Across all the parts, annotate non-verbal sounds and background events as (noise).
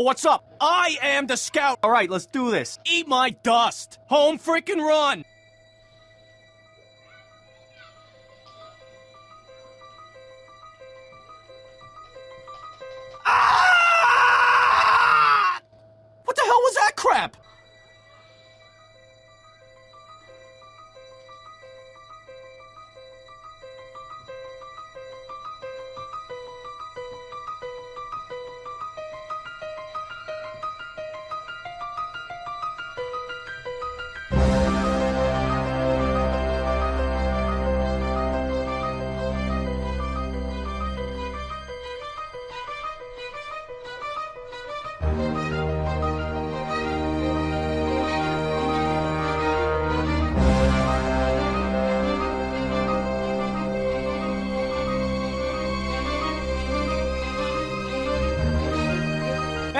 Oh, what's up? I am the scout. All right, let's do this. Eat my dust. Home freaking run.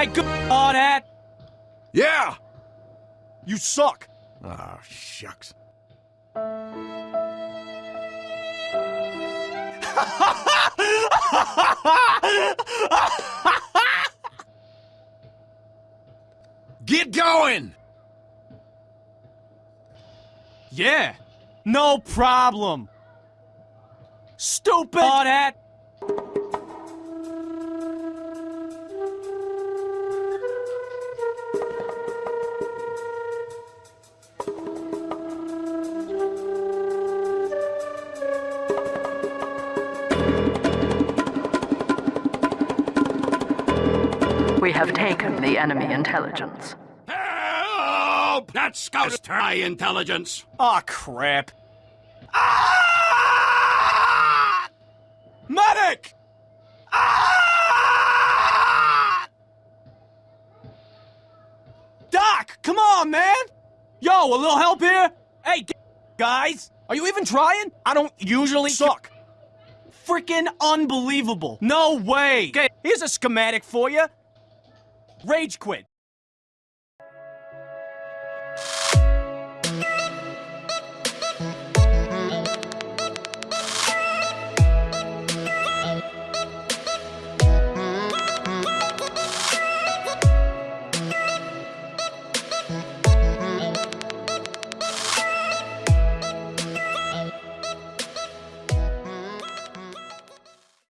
Hey, good that. Yeah! You suck. Oh, shucks. (laughs) Get going! Yeah, no problem. Stupid on that. We have taken the enemy intelligence. Help! That scout is high intelligence. Aw, crap. Ah! Medic! Ah! Doc, come on, man! Yo, a little help here? Hey, guys, are you even trying? I don't usually suck. Freaking unbelievable. No way. Okay, here's a schematic for you. Rage quit.